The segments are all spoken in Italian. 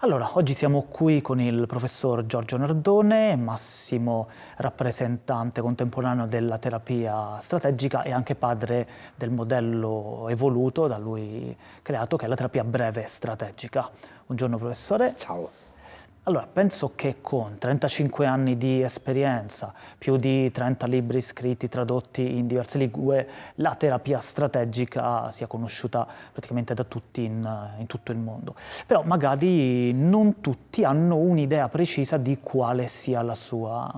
Allora, oggi siamo qui con il professor Giorgio Nardone, massimo rappresentante contemporaneo della terapia strategica e anche padre del modello evoluto da lui creato, che è la terapia breve strategica. Buongiorno professore. Ciao. Allora, penso che con 35 anni di esperienza, più di 30 libri scritti, tradotti in diverse lingue, la terapia strategica sia conosciuta praticamente da tutti in, in tutto il mondo. Però magari non tutti hanno un'idea precisa di quale sia la sua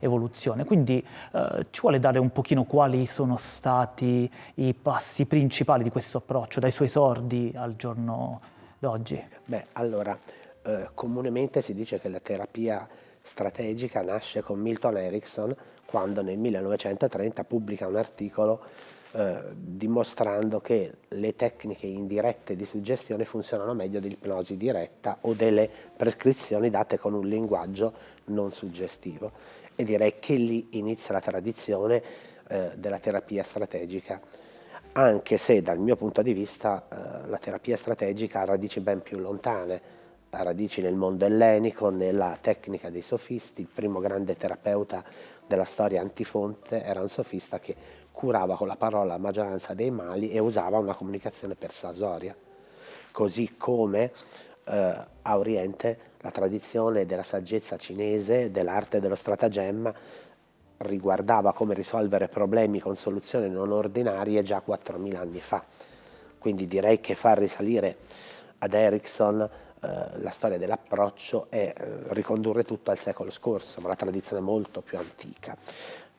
evoluzione. Quindi eh, ci vuole dare un pochino quali sono stati i passi principali di questo approccio, dai suoi esordi al giorno d'oggi? Beh, allora eh, comunemente si dice che la terapia strategica nasce con Milton Erickson quando nel 1930 pubblica un articolo eh, dimostrando che le tecniche indirette di suggestione funzionano meglio dell'ipnosi diretta o delle prescrizioni date con un linguaggio non suggestivo. E direi che lì inizia la tradizione eh, della terapia strategica anche se dal mio punto di vista eh, la terapia strategica ha radici ben più lontane ha radici nel mondo ellenico, nella tecnica dei sofisti, il primo grande terapeuta della storia antifonte era un sofista che curava con la parola la maggioranza dei mali e usava una comunicazione persuasoria, così come eh, a Oriente la tradizione della saggezza cinese, dell'arte dello stratagemma, riguardava come risolvere problemi con soluzioni non ordinarie già 4.000 anni fa. Quindi direi che far risalire ad Erickson eh, la storia dell'approccio è eh, ricondurre tutto al secolo scorso, ma la tradizione molto più antica.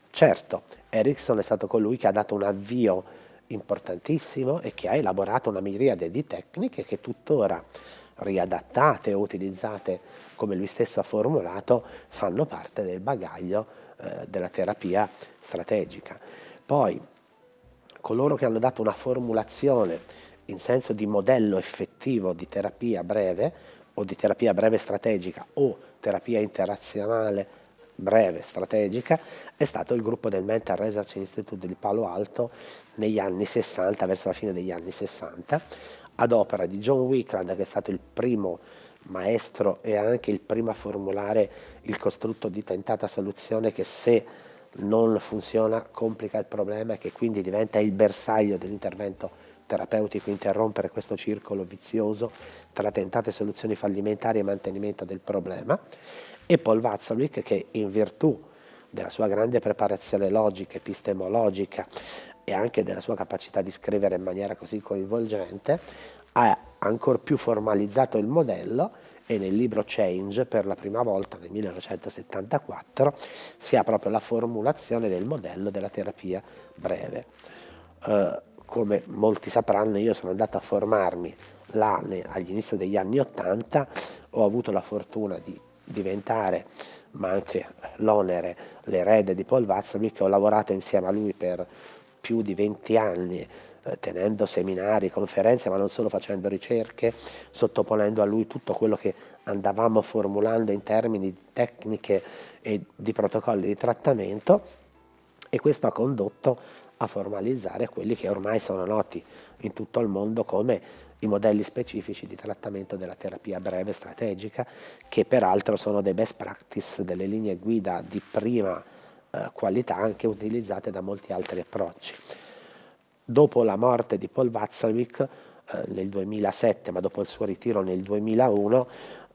Certo, Erickson è stato colui che ha dato un avvio importantissimo e che ha elaborato una miriade di tecniche che tuttora riadattate o utilizzate come lui stesso ha formulato fanno parte del bagaglio eh, della terapia strategica. Poi coloro che hanno dato una formulazione in senso di modello effettivo di terapia breve o di terapia breve strategica o terapia interazionale breve strategica è stato il gruppo del Mental Research Institute di Palo Alto negli anni 60, verso la fine degli anni 60, ad opera di John Wickland che è stato il primo maestro e anche il primo a formulare il costrutto di tentata soluzione che se non funziona complica il problema e che quindi diventa il bersaglio dell'intervento terapeutico interrompere questo circolo vizioso tra tentate soluzioni fallimentari e mantenimento del problema, e Paul Watzlawick che in virtù della sua grande preparazione logica, epistemologica e anche della sua capacità di scrivere in maniera così coinvolgente, ha ancora più formalizzato il modello e nel libro Change per la prima volta nel 1974 si ha proprio la formulazione del modello della terapia breve. Uh, come molti sapranno io sono andato a formarmi là agli inizi degli anni 80, ho avuto la fortuna di diventare, ma anche l'onere, l'erede di Paul Watzlawick, ho lavorato insieme a lui per più di 20 anni, eh, tenendo seminari, conferenze, ma non solo facendo ricerche, sottoponendo a lui tutto quello che andavamo formulando in termini di tecniche e di protocolli di trattamento. E questo ha condotto a formalizzare quelli che ormai sono noti in tutto il mondo come i modelli specifici di trattamento della terapia breve strategica, che peraltro sono dei best practice, delle linee guida di prima eh, qualità anche utilizzate da molti altri approcci. Dopo la morte di Paul Watzlawick eh, nel 2007, ma dopo il suo ritiro nel 2001,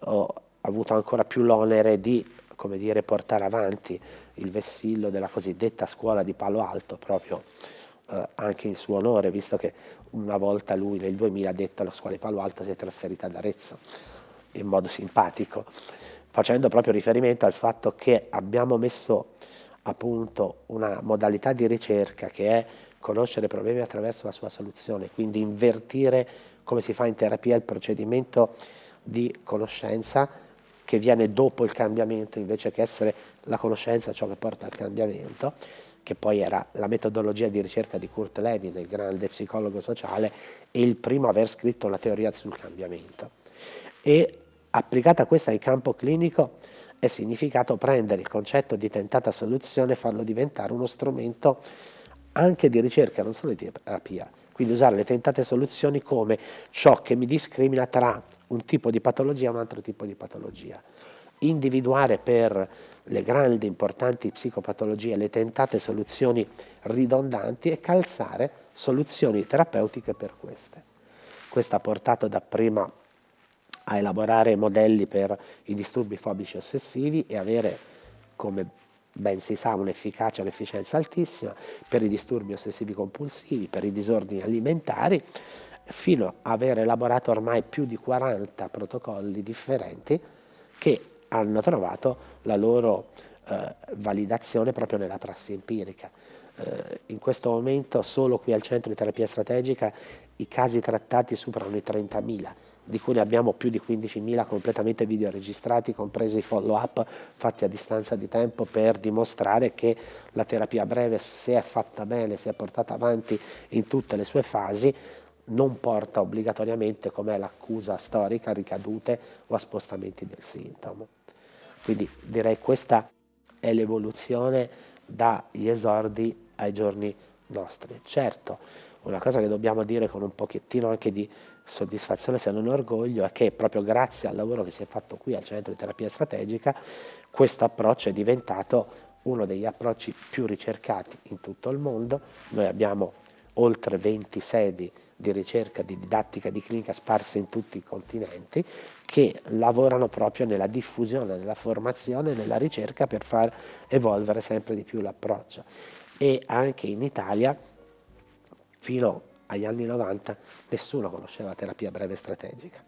ho avuto ancora più l'onere di come dire, portare avanti il vessillo della cosiddetta scuola di Palo Alto, proprio eh, anche in suo onore, visto che una volta lui nel 2000 ha detto alla scuola di Palo Alto si è trasferita ad Arezzo, in modo simpatico, facendo proprio riferimento al fatto che abbiamo messo a punto una modalità di ricerca che è conoscere problemi attraverso la sua soluzione, quindi invertire come si fa in terapia il procedimento di conoscenza che viene dopo il cambiamento invece che essere la conoscenza ciò che porta al cambiamento, che poi era la metodologia di ricerca di Kurt Lewin, il grande psicologo sociale, e il primo a aver scritto la teoria sul cambiamento. E applicata questa in campo clinico è significato prendere il concetto di tentata soluzione e farlo diventare uno strumento anche di ricerca, non solo di terapia. Quindi usare le tentate soluzioni come ciò che mi discrimina tra un tipo di patologia a un altro tipo di patologia. Individuare per le grandi importanti psicopatologie le tentate soluzioni ridondanti e calzare soluzioni terapeutiche per queste. Questo ha portato dapprima a elaborare modelli per i disturbi fobici ossessivi e avere, come ben si sa, un'efficacia e un'efficienza altissima per i disturbi ossessivi compulsivi, per i disordini alimentari, fino a aver elaborato ormai più di 40 protocolli differenti che hanno trovato la loro eh, validazione proprio nella prassi empirica. Eh, in questo momento solo qui al centro di terapia strategica i casi trattati superano i 30.000 di cui ne abbiamo più di 15.000 completamente videoregistrati, compresi i follow-up fatti a distanza di tempo per dimostrare che la terapia breve, se è fatta bene, se è portata avanti in tutte le sue fasi, non porta obbligatoriamente, come è l'accusa storica, a ricadute o a spostamenti del sintomo. Quindi direi questa è l'evoluzione dagli esordi ai giorni nostri. Certo, una cosa che dobbiamo dire con un pochettino anche di soddisfazione se non orgoglio è che proprio grazie al lavoro che si è fatto qui al centro di terapia strategica questo approccio è diventato uno degli approcci più ricercati in tutto il mondo. Noi abbiamo oltre 20 sedi di ricerca, di didattica, di clinica sparse in tutti i continenti che lavorano proprio nella diffusione, nella formazione, nella ricerca per far evolvere sempre di più l'approccio. E anche in Italia, fino agli anni 90, nessuno conosceva la terapia breve strategica.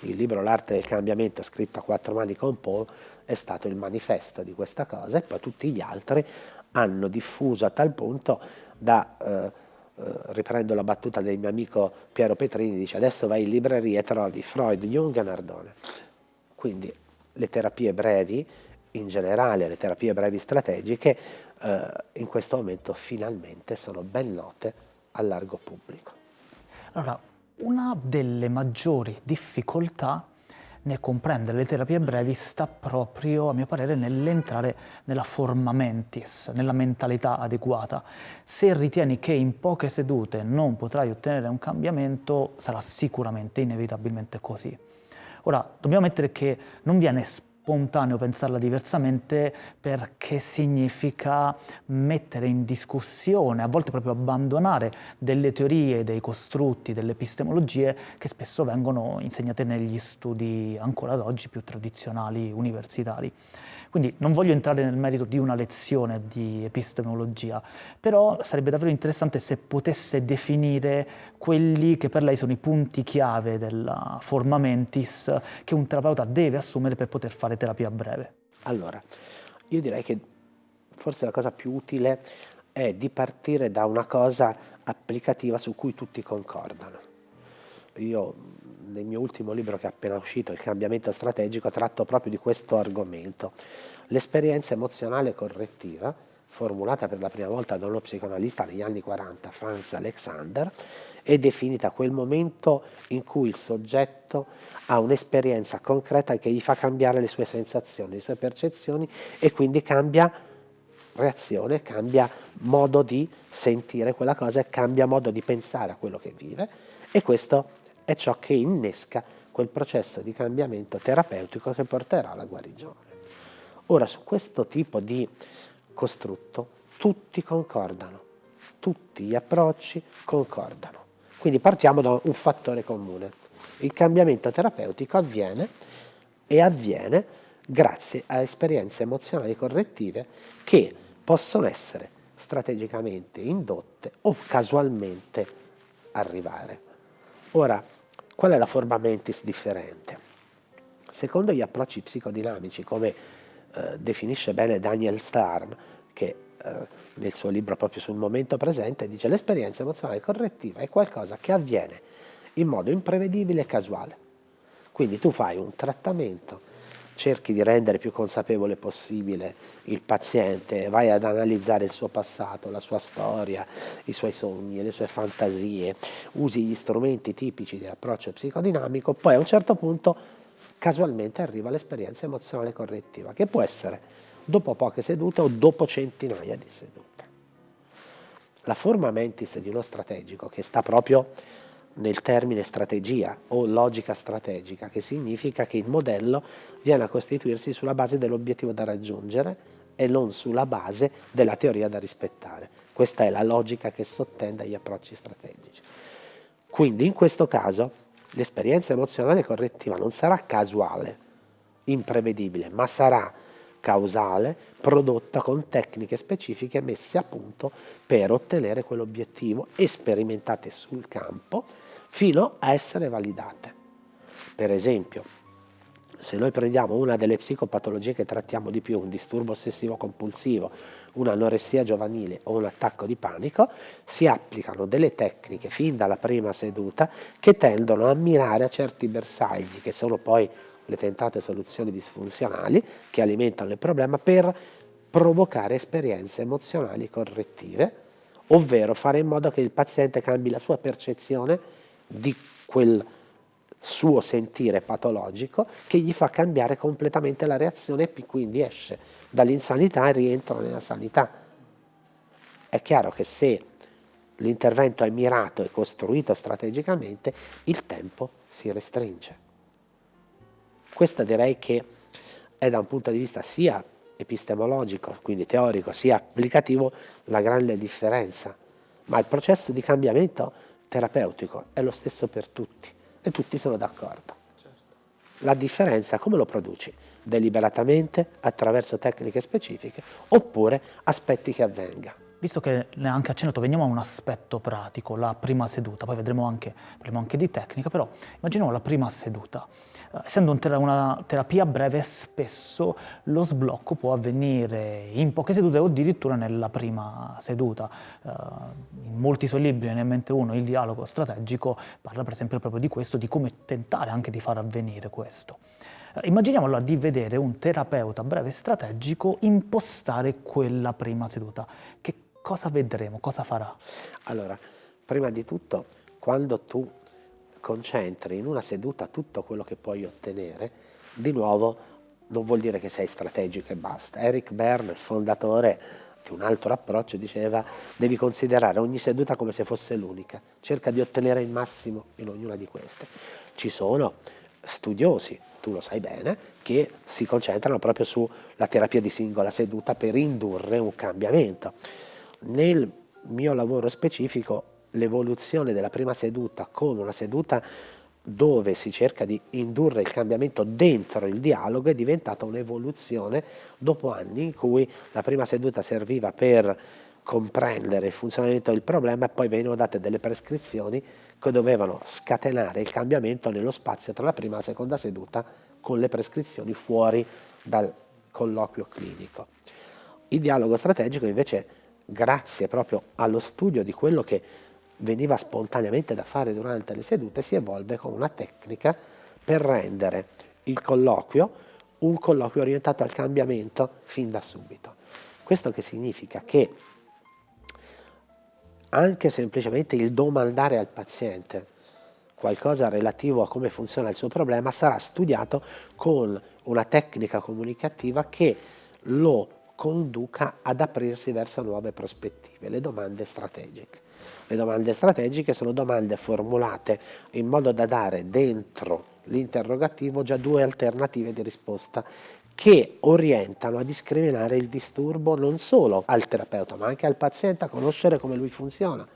Il libro L'arte del cambiamento, scritto a quattro mani con Paul, è stato il manifesto di questa cosa e poi tutti gli altri hanno diffuso a tal punto da... Eh, riprendo la battuta del mio amico Piero Petrini, dice adesso vai in libreria e trovi Freud, Jung e Nardone. Quindi le terapie brevi, in generale le terapie brevi strategiche, eh, in questo momento finalmente sono ben note al largo pubblico. Allora, una delle maggiori difficoltà nel comprendere le terapie brevi sta proprio, a mio parere, nell'entrare nella forma mentis, nella mentalità adeguata. Se ritieni che in poche sedute non potrai ottenere un cambiamento, sarà sicuramente, inevitabilmente così. Ora, dobbiamo mettere che non viene spontaneo pensarla diversamente perché significa mettere in discussione, a volte proprio abbandonare delle teorie, dei costrutti, delle epistemologie che spesso vengono insegnate negli studi ancora ad oggi più tradizionali universitari. Quindi non voglio entrare nel merito di una lezione di epistemologia, però sarebbe davvero interessante se potesse definire quelli che per lei sono i punti chiave della forma mentis che un terapeuta deve assumere per poter fare terapia breve. Allora, io direi che forse la cosa più utile è di partire da una cosa applicativa su cui tutti concordano. Io nel mio ultimo libro che è appena uscito, Il cambiamento strategico, tratto proprio di questo argomento. L'esperienza emozionale correttiva, formulata per la prima volta da uno psicoanalista negli anni 40, Franz Alexander, è definita quel momento in cui il soggetto ha un'esperienza concreta che gli fa cambiare le sue sensazioni, le sue percezioni e quindi cambia reazione, cambia modo di sentire quella cosa e cambia modo di pensare a quello che vive e questo è ciò che innesca quel processo di cambiamento terapeutico che porterà alla guarigione. Ora, su questo tipo di costrutto tutti concordano, tutti gli approcci concordano. Quindi partiamo da un fattore comune. Il cambiamento terapeutico avviene e avviene grazie a esperienze emozionali correttive che possono essere strategicamente indotte o casualmente arrivare. Ora, Qual è la forma mentis differente? Secondo gli approcci psicodinamici, come eh, definisce bene Daniel Starn, che eh, nel suo libro proprio sul momento presente dice l'esperienza emozionale correttiva è qualcosa che avviene in modo imprevedibile e casuale. Quindi tu fai un trattamento cerchi di rendere più consapevole possibile il paziente, vai ad analizzare il suo passato, la sua storia, i suoi sogni, le sue fantasie, usi gli strumenti tipici di approccio psicodinamico, poi a un certo punto casualmente arriva l'esperienza emozionale correttiva, che può essere dopo poche sedute o dopo centinaia di sedute. La forma mentis di uno strategico che sta proprio nel termine strategia o logica strategica, che significa che il modello viene a costituirsi sulla base dell'obiettivo da raggiungere e non sulla base della teoria da rispettare. Questa è la logica che sottende agli approcci strategici. Quindi in questo caso l'esperienza emozionale correttiva non sarà casuale, imprevedibile, ma sarà causale, prodotta con tecniche specifiche messe a punto per ottenere quell'obiettivo e sperimentate sul campo fino a essere validate. Per esempio, se noi prendiamo una delle psicopatologie che trattiamo di più, un disturbo ossessivo compulsivo, un'anoressia giovanile o un attacco di panico, si applicano delle tecniche fin dalla prima seduta che tendono a mirare a certi bersagli, che sono poi le tentate soluzioni disfunzionali che alimentano il problema, per provocare esperienze emozionali correttive, ovvero fare in modo che il paziente cambi la sua percezione di quel suo sentire patologico che gli fa cambiare completamente la reazione e quindi esce dall'insanità e rientra nella sanità. È chiaro che se l'intervento è mirato e costruito strategicamente, il tempo si restringe. Questo direi che è da un punto di vista sia epistemologico, quindi teorico, sia applicativo, la grande differenza. Ma il processo di cambiamento terapeutico è lo stesso per tutti e tutti sono d'accordo. Certo. La differenza come lo produci? Deliberatamente, attraverso tecniche specifiche, oppure aspetti che avvenga. Visto che ne ha anche accennato, veniamo a un aspetto pratico, la prima seduta, poi vedremo anche, parliamo anche di tecnica, però immaginiamo la prima seduta. Essendo una terapia breve, spesso lo sblocco può avvenire in poche sedute o addirittura nella prima seduta. Uh, in molti suoi libri, ne mente uno, Il dialogo strategico, parla per esempio proprio di questo, di come tentare anche di far avvenire questo. Uh, immaginiamo allora di vedere un terapeuta breve strategico impostare quella prima seduta. Che cosa vedremo, cosa farà? Allora, prima di tutto, quando tu concentri in una seduta tutto quello che puoi ottenere, di nuovo non vuol dire che sei strategico e basta. Eric Berne, il fondatore di un altro approccio, diceva devi considerare ogni seduta come se fosse l'unica, cerca di ottenere il massimo in ognuna di queste. Ci sono studiosi, tu lo sai bene, che si concentrano proprio sulla terapia di singola seduta per indurre un cambiamento. Nel mio lavoro specifico l'evoluzione della prima seduta come una seduta dove si cerca di indurre il cambiamento dentro il dialogo è diventata un'evoluzione dopo anni in cui la prima seduta serviva per comprendere il funzionamento del problema e poi venivano date delle prescrizioni che dovevano scatenare il cambiamento nello spazio tra la prima e la seconda seduta con le prescrizioni fuori dal colloquio clinico. Il dialogo strategico invece grazie proprio allo studio di quello che veniva spontaneamente da fare durante le sedute, si evolve con una tecnica per rendere il colloquio un colloquio orientato al cambiamento fin da subito. Questo che significa che anche semplicemente il domandare al paziente qualcosa relativo a come funziona il suo problema sarà studiato con una tecnica comunicativa che lo conduca ad aprirsi verso nuove prospettive, le domande strategiche. Le domande strategiche sono domande formulate in modo da dare dentro l'interrogativo già due alternative di risposta che orientano a discriminare il disturbo non solo al terapeuta ma anche al paziente a conoscere come lui funziona.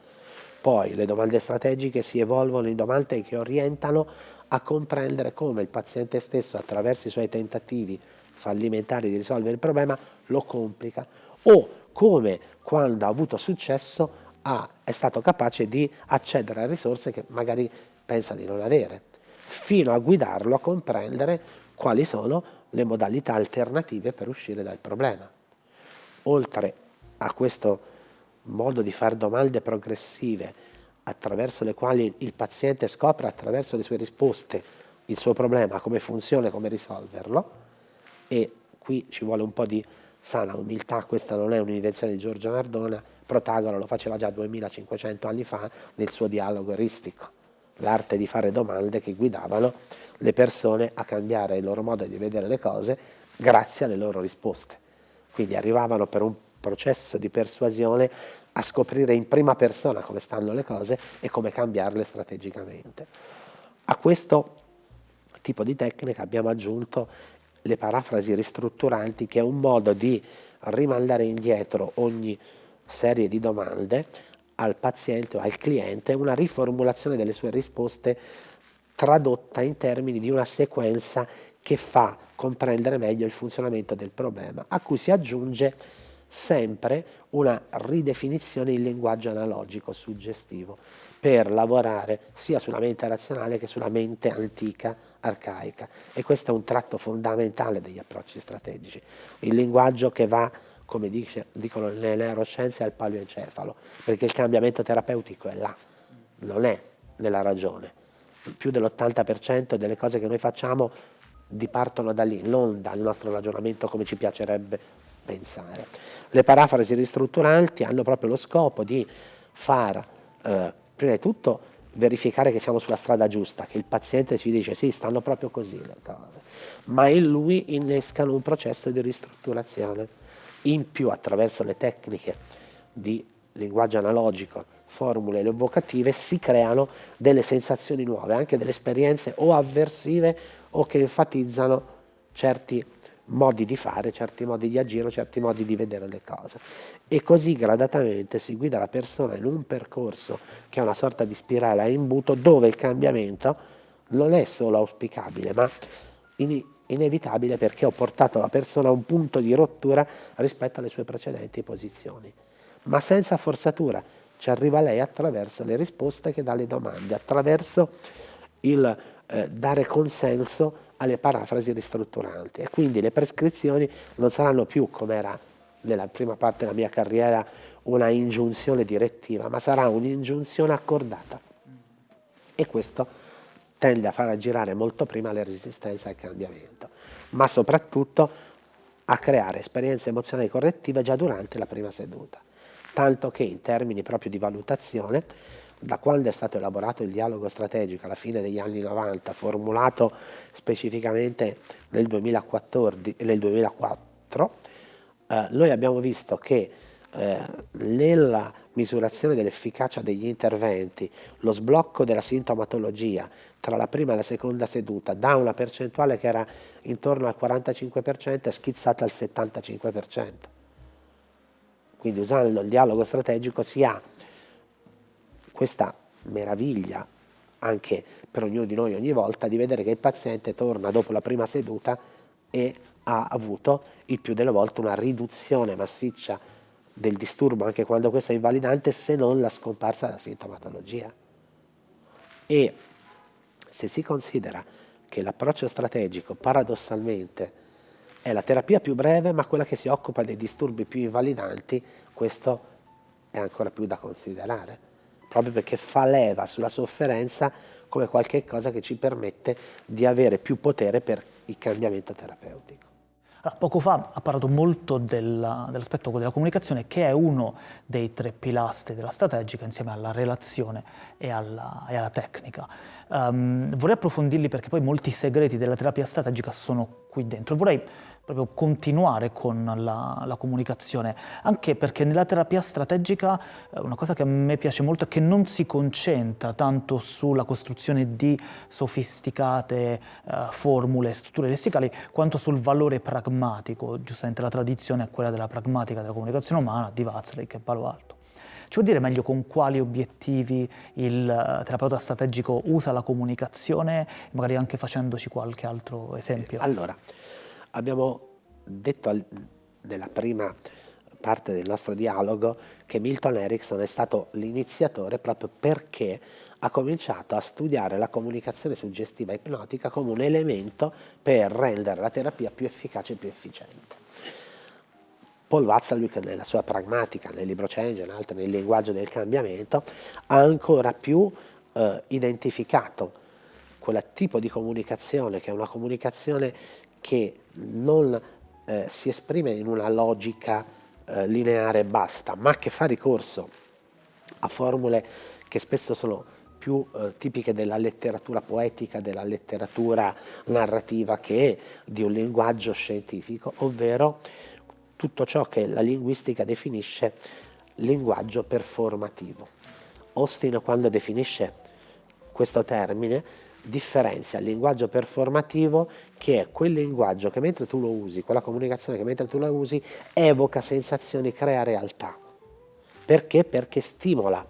Poi le domande strategiche si evolvono in domande che orientano a comprendere come il paziente stesso attraverso i suoi tentativi fallimentari di risolvere il problema lo complica o come quando ha avuto successo ha, è stato capace di accedere a risorse che magari pensa di non avere, fino a guidarlo a comprendere quali sono le modalità alternative per uscire dal problema. Oltre a questo modo di fare domande progressive attraverso le quali il paziente scopre attraverso le sue risposte il suo problema, come funziona come risolverlo, e qui ci vuole un po' di sana umiltà, questa non è un'invenzione di Giorgio Nardona, Protagoro lo faceva già 2500 anni fa nel suo dialogo eristico, l'arte di fare domande che guidavano le persone a cambiare il loro modo di vedere le cose grazie alle loro risposte. Quindi arrivavano per un processo di persuasione a scoprire in prima persona come stanno le cose e come cambiarle strategicamente. A questo tipo di tecnica abbiamo aggiunto le parafrasi ristrutturanti che è un modo di rimandare indietro ogni serie di domande al paziente o al cliente, una riformulazione delle sue risposte tradotta in termini di una sequenza che fa comprendere meglio il funzionamento del problema, a cui si aggiunge sempre una ridefinizione in linguaggio analogico suggestivo per lavorare sia sulla mente razionale che sulla mente antica, arcaica. E questo è un tratto fondamentale degli approcci strategici. Il linguaggio che va, come dice, dicono le neuroscienze, al paleoencefalo, perché il cambiamento terapeutico è là, non è nella ragione. Più dell'80% delle cose che noi facciamo dipartono da lì, non dal nostro ragionamento come ci piacerebbe pensare. Le parafrasi ristrutturanti hanno proprio lo scopo di far, eh, prima di tutto, verificare che siamo sulla strada giusta, che il paziente ci dice sì, stanno proprio così le cose, ma in lui innescano un processo di ristrutturazione. In più, attraverso le tecniche di linguaggio analogico, formule evocative, si creano delle sensazioni nuove, anche delle esperienze o avversive o che enfatizzano certi modi di fare, certi modi di agire, certi modi di vedere le cose. E così gradatamente si guida la persona in un percorso che è una sorta di spirale a imbuto dove il cambiamento non è solo auspicabile, ma in, inevitabile perché ho portato la persona a un punto di rottura rispetto alle sue precedenti posizioni. Ma senza forzatura, ci arriva lei attraverso le risposte che dà alle domande, attraverso il eh, dare consenso alle parafrasi ristrutturanti. E quindi le prescrizioni non saranno più come era nella prima parte della mia carriera una ingiunzione direttiva, ma sarà un'ingiunzione accordata. E questo tende a far aggirare molto prima le resistenze al cambiamento, ma soprattutto a creare esperienze emozionali correttive già durante la prima seduta, tanto che in termini proprio di valutazione da quando è stato elaborato il dialogo strategico alla fine degli anni 90, formulato specificamente nel, 2014, nel 2004, eh, noi abbiamo visto che eh, nella misurazione dell'efficacia degli interventi, lo sblocco della sintomatologia tra la prima e la seconda seduta da una percentuale che era intorno al 45% è schizzata al 75%. Quindi usando il dialogo strategico si ha questa meraviglia anche per ognuno di noi ogni volta di vedere che il paziente torna dopo la prima seduta e ha avuto il più delle volte una riduzione massiccia del disturbo anche quando questo è invalidante se non la scomparsa della sintomatologia. E se si considera che l'approccio strategico paradossalmente è la terapia più breve ma quella che si occupa dei disturbi più invalidanti, questo è ancora più da considerare proprio perché fa leva sulla sofferenza come qualcosa che ci permette di avere più potere per il cambiamento terapeutico. Allora, poco fa ha parlato molto dell'aspetto della comunicazione che è uno dei tre pilastri della strategica insieme alla relazione e alla, e alla tecnica. Um, vorrei approfondirli perché poi molti segreti della terapia strategica sono qui dentro. Vorrei proprio continuare con la, la, comunicazione, anche perché nella terapia strategica eh, una cosa che a me piace molto è che non si concentra tanto sulla costruzione di sofisticate eh, formule, strutture lessicali, quanto sul valore pragmatico, giustamente la tradizione è quella della pragmatica della comunicazione umana di Watzlawick e Palo Alto. Ci vuol dire meglio con quali obiettivi il eh, terapeuta strategico usa la comunicazione, magari anche facendoci qualche altro esempio? Allora, Abbiamo detto al, nella prima parte del nostro dialogo che Milton Erickson è stato l'iniziatore proprio perché ha cominciato a studiare la comunicazione suggestiva ipnotica come un elemento per rendere la terapia più efficace e più efficiente. Paul Watzlawick nella sua pragmatica, nel libro Change e altri nel linguaggio del cambiamento, ha ancora più eh, identificato quel tipo di comunicazione che è una comunicazione che non eh, si esprime in una logica eh, lineare e basta, ma che fa ricorso a formule che spesso sono più eh, tipiche della letteratura poetica, della letteratura narrativa che di un linguaggio scientifico, ovvero tutto ciò che la linguistica definisce linguaggio performativo. Austin quando definisce questo termine differenzia il linguaggio performativo che è quel linguaggio che mentre tu lo usi, quella comunicazione che mentre tu la usi evoca sensazioni, crea realtà. Perché? Perché stimola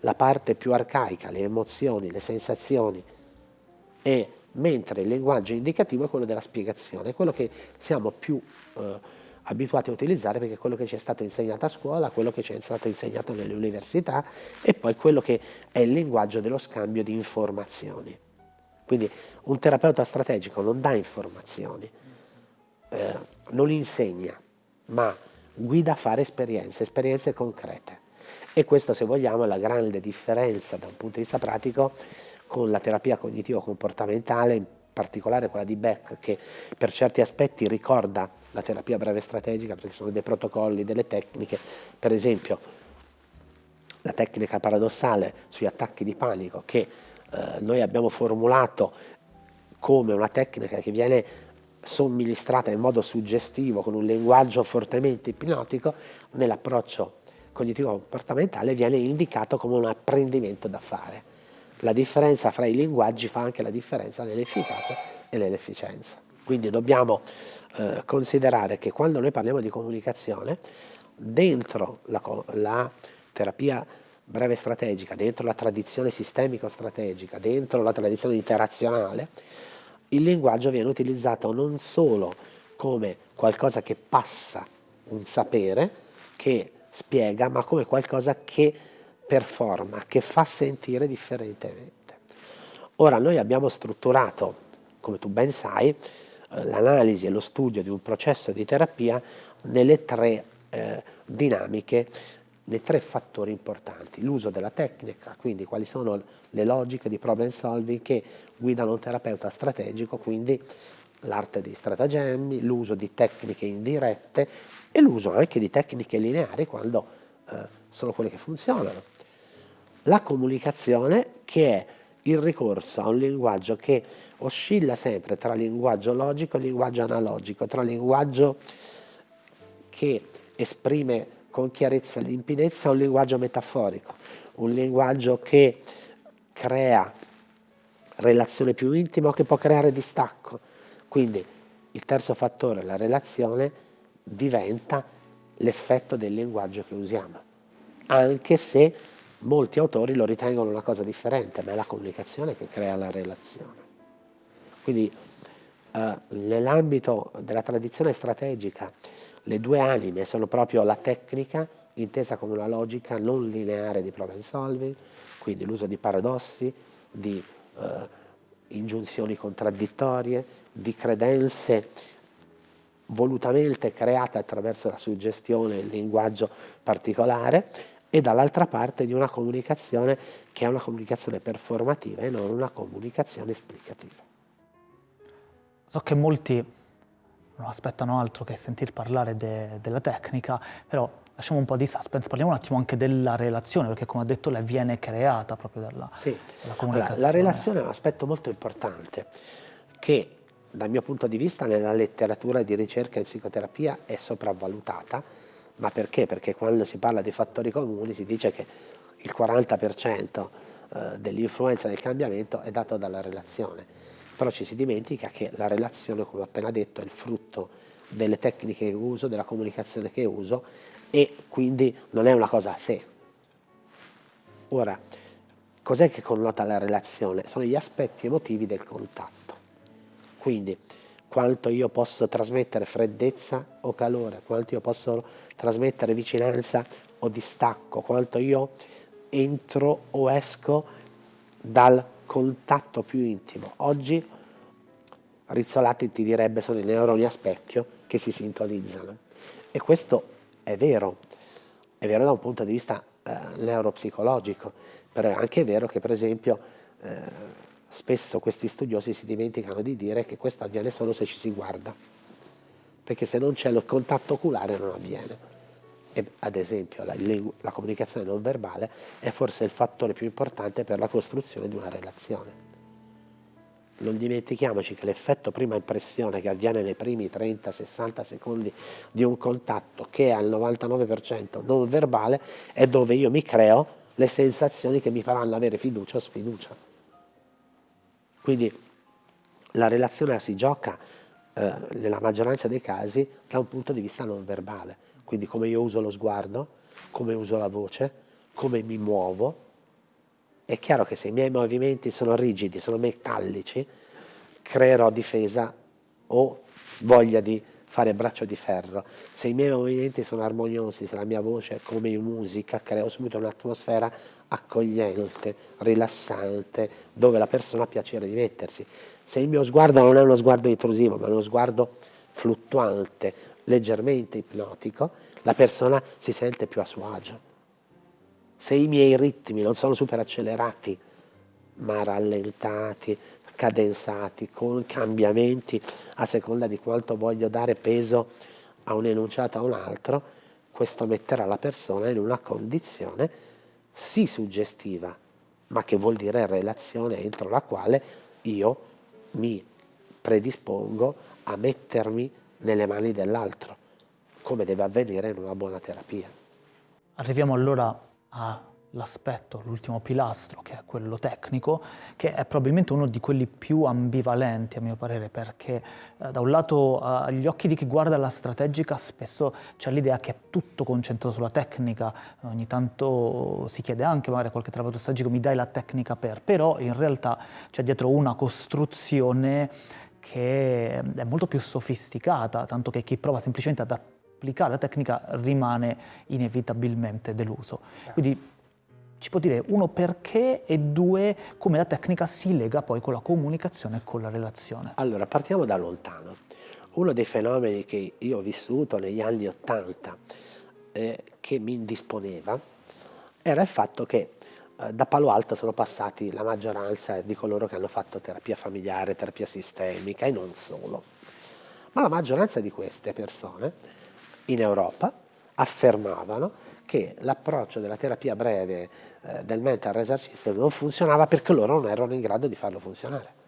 la parte più arcaica, le emozioni, le sensazioni, e mentre il linguaggio indicativo è quello della spiegazione, è quello che siamo più eh, abituati a utilizzare perché è quello che ci è stato insegnato a scuola, quello che ci è stato insegnato nelle università e poi quello che è il linguaggio dello scambio di informazioni. Quindi un terapeuta strategico non dà informazioni, eh, non insegna, ma guida a fare esperienze, esperienze concrete. E questo, se vogliamo, è la grande differenza da un punto di vista pratico con la terapia cognitivo-comportamentale, in particolare quella di Beck, che per certi aspetti ricorda la terapia breve strategica, perché sono dei protocolli, delle tecniche, per esempio la tecnica paradossale sugli attacchi di panico che eh, noi abbiamo formulato come una tecnica che viene somministrata in modo suggestivo con un linguaggio fortemente ipnotico, nell'approccio cognitivo-comportamentale viene indicato come un apprendimento da fare. La differenza fra i linguaggi fa anche la differenza nell'efficacia e nell'efficienza. Quindi dobbiamo eh, considerare che quando noi parliamo di comunicazione, dentro la, la terapia breve strategica, dentro la tradizione sistemico-strategica, dentro la tradizione interazionale, il linguaggio viene utilizzato non solo come qualcosa che passa un sapere, che spiega, ma come qualcosa che performa, che fa sentire differentemente. Ora noi abbiamo strutturato, come tu ben sai, eh, l'analisi e lo studio di un processo di terapia nelle tre eh, dinamiche nei tre fattori importanti, l'uso della tecnica, quindi quali sono le logiche di problem solving che guidano un terapeuta strategico, quindi l'arte dei stratagemmi, l'uso di tecniche indirette e l'uso anche di tecniche lineari quando eh, sono quelle che funzionano. La comunicazione che è il ricorso a un linguaggio che oscilla sempre tra linguaggio logico e linguaggio analogico, tra linguaggio che esprime con chiarezza e limpidezza un linguaggio metaforico, un linguaggio che crea relazione più intima o che può creare distacco. Quindi il terzo fattore, la relazione, diventa l'effetto del linguaggio che usiamo, anche se molti autori lo ritengono una cosa differente, ma è la comunicazione che crea la relazione. Quindi eh, nell'ambito della tradizione strategica le due anime sono proprio la tecnica, intesa come una logica non lineare di problem solving, quindi l'uso di paradossi, di eh, ingiunzioni contraddittorie, di credenze volutamente create attraverso la suggestione e il linguaggio particolare e dall'altra parte di una comunicazione che è una comunicazione performativa e non una comunicazione esplicativa. So che molti non aspettano altro che sentir parlare de, della tecnica, però lasciamo un po' di suspense, parliamo un attimo anche della relazione, perché come ha detto lei viene creata proprio dalla, sì. dalla comunicazione. Allora, la relazione è un aspetto molto importante che dal mio punto di vista nella letteratura di ricerca in psicoterapia è sopravvalutata, ma perché? Perché quando si parla di fattori comuni si dice che il 40% eh, dell'influenza del cambiamento è dato dalla relazione però ci si dimentica che la relazione, come ho appena detto, è il frutto delle tecniche che uso, della comunicazione che uso e quindi non è una cosa a sé. Ora, cos'è che connota la relazione? Sono gli aspetti emotivi del contatto. Quindi quanto io posso trasmettere freddezza o calore, quanto io posso trasmettere vicinanza o distacco, quanto io entro o esco dal contatto più intimo. Oggi Rizzolatti ti direbbe sono i neuroni a specchio che si sintonizzano e questo è vero, è vero da un punto di vista eh, neuropsicologico, però è anche vero che per esempio eh, spesso questi studiosi si dimenticano di dire che questo avviene solo se ci si guarda, perché se non c'è il contatto oculare non avviene. E, ad esempio la, la comunicazione non verbale è forse il fattore più importante per la costruzione di una relazione. non dimentichiamoci che l'effetto prima impressione che avviene nei primi 30-60 secondi di un contatto che è al 99% non verbale è dove io mi creo le sensazioni che mi faranno avere fiducia o sfiducia. Quindi la relazione si gioca eh, nella maggioranza dei casi da un punto di vista non verbale, quindi come io uso lo sguardo, come uso la voce, come mi muovo. È chiaro che se i miei movimenti sono rigidi, sono metallici, creerò difesa o voglia di fare braccio di ferro. Se i miei movimenti sono armoniosi, se la mia voce è come in musica, creo subito un'atmosfera accogliente, rilassante, dove la persona ha piacere di mettersi. Se il mio sguardo non è uno sguardo intrusivo, ma è uno sguardo fluttuante, leggermente ipnotico, la persona si sente più a suo agio. Se i miei ritmi non sono super accelerati, ma rallentati, cadenzati, con cambiamenti a seconda di quanto voglio dare peso a un enunciato o a un altro, questo metterà la persona in una condizione sì suggestiva, ma che vuol dire relazione entro la quale io mi predispongo a mettermi nelle mani dell'altro, come deve avvenire in una buona terapia. Arriviamo allora a l'aspetto, l'ultimo pilastro, che è quello tecnico, che è probabilmente uno di quelli più ambivalenti a mio parere, perché eh, da un lato eh, agli occhi di chi guarda la strategica spesso c'è l'idea che è tutto concentrato sulla tecnica, ogni tanto si chiede anche magari a qualche travato strategico mi dai la tecnica per, però in realtà c'è dietro una costruzione che è molto più sofisticata, tanto che chi prova semplicemente ad applicare la tecnica rimane inevitabilmente deluso. Quindi ci può dire uno perché e due come la tecnica si lega poi con la comunicazione e con la relazione. Allora, partiamo da lontano. Uno dei fenomeni che io ho vissuto negli anni Ottanta eh, che mi indisponeva era il fatto che da Palo Alto sono passati la maggioranza di coloro che hanno fatto terapia familiare, terapia sistemica e non solo. Ma la maggioranza di queste persone in Europa affermavano che l'approccio della terapia breve eh, del mental result system non funzionava perché loro non erano in grado di farlo funzionare.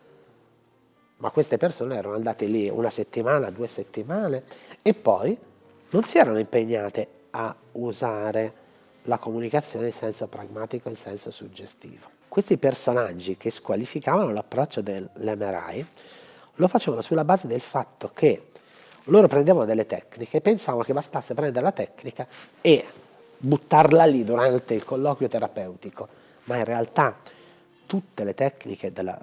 Ma queste persone erano andate lì una settimana, due settimane e poi non si erano impegnate a usare la comunicazione in senso pragmatico, in senso suggestivo. Questi personaggi che squalificavano l'approccio dell'MRI lo facevano sulla base del fatto che loro prendevano delle tecniche e pensavano che bastasse prendere la tecnica e buttarla lì durante il colloquio terapeutico, ma in realtà tutte le tecniche della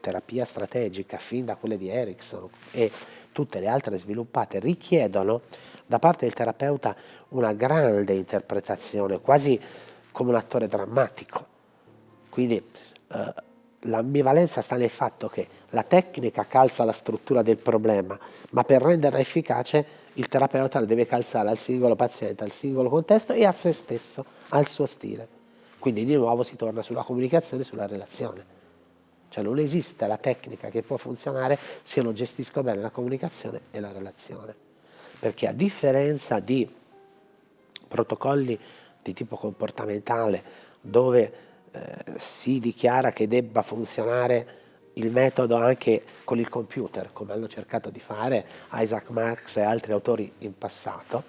terapia strategica, fin da quelle di Erickson e tutte le altre sviluppate, richiedono da parte del terapeuta una grande interpretazione, quasi come un attore drammatico. Quindi eh, l'ambivalenza sta nel fatto che la tecnica calza la struttura del problema, ma per renderla efficace il terapeuta la deve calzare al singolo paziente, al singolo contesto e a se stesso, al suo stile. Quindi di nuovo si torna sulla comunicazione, sulla relazione. Cioè non esiste la tecnica che può funzionare se non gestisco bene la comunicazione e la relazione. Perché a differenza di protocolli di tipo comportamentale dove eh, si dichiara che debba funzionare il metodo anche con il computer, come hanno cercato di fare Isaac Marx e altri autori in passato.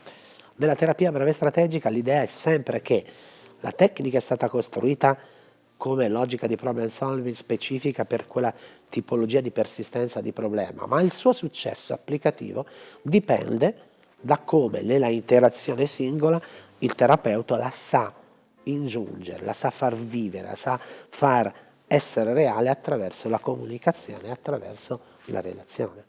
Nella terapia breve strategica l'idea è sempre che la tecnica è stata costruita come logica di problem solving specifica per quella tipologia di persistenza di problema, ma il suo successo applicativo dipende da come nella interazione singola il terapeuta la sa ingiungere, la sa far vivere, la sa far essere reale attraverso la comunicazione, attraverso la relazione.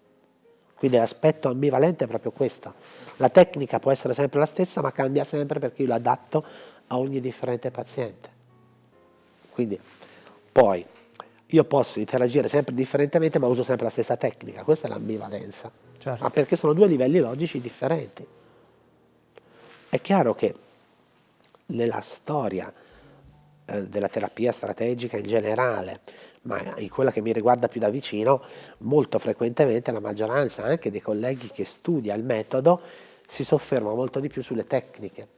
Quindi l'aspetto ambivalente è proprio questo. La tecnica può essere sempre la stessa, ma cambia sempre perché io l'adatto a ogni differente paziente. Quindi, poi, io posso interagire sempre differentemente, ma uso sempre la stessa tecnica. Questa è l'ambivalenza. Certo. Ma perché sono due livelli logici differenti. È chiaro che nella storia eh, della terapia strategica in generale, ma in quella che mi riguarda più da vicino, molto frequentemente la maggioranza anche dei colleghi che studia il metodo si sofferma molto di più sulle tecniche,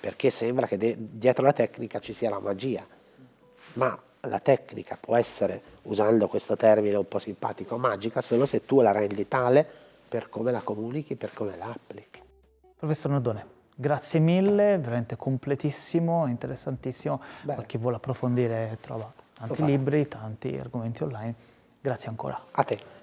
perché sembra che dietro la tecnica ci sia la magia, ma la tecnica può essere, usando questo termine un po' simpatico, magica, solo se tu la rendi tale per come la comunichi, per come la applichi. Professor Nodone, grazie mille, veramente completissimo, interessantissimo. Bene. Per chi vuole approfondire trova tanti libri, tanti argomenti online. Grazie ancora. A te.